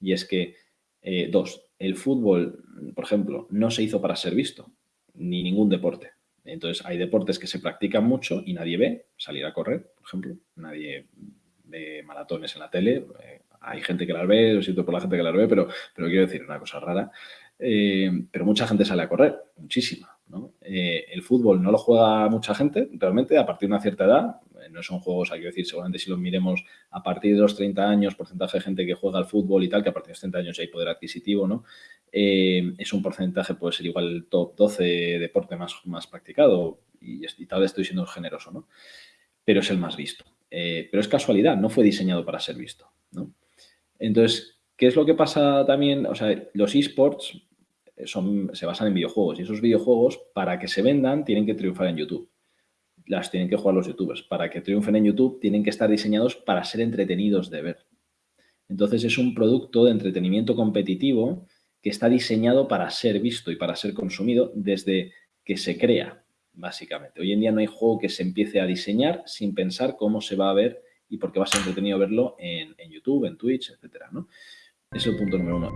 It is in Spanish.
Y es que, eh, dos, el fútbol, por ejemplo, no se hizo para ser visto, ni ningún deporte. Entonces, hay deportes que se practican mucho y nadie ve, salir a correr, por ejemplo, nadie ve maratones en la tele, eh, hay gente que las ve, lo siento por la gente que las ve, pero, pero quiero decir una cosa rara, eh, pero mucha gente sale a correr, muchísima. El fútbol no lo juega mucha gente, realmente, a partir de una cierta edad, no son juegos, hay que decir, seguramente si los miremos a partir de los 30 años, porcentaje de gente que juega al fútbol y tal, que a partir de los 30 años hay poder adquisitivo, ¿no? es un porcentaje, puede ser igual el top 12 deporte más, más practicado y, tal vez estoy siendo generoso, ¿no? Pero es el más visto. pero es casualidad, no fue diseñado para ser visto, ¿no? Entonces, ¿qué es lo que pasa también? O sea, los esports son, se basan en videojuegos y esos videojuegos, para que se vendan, tienen que triunfar en YouTube. Las tienen que jugar los youtubers. Para que triunfen en YouTube, tienen que estar diseñados para ser entretenidos de ver. Entonces, es un producto de entretenimiento competitivo que está diseñado para ser visto y para ser consumido desde que se crea, básicamente. Hoy en día no hay juego que se empiece a diseñar sin pensar cómo se va a ver y por qué va a ser entretenido verlo en, YouTube, en Twitch, etcétera, ¿no? Es el punto número uno.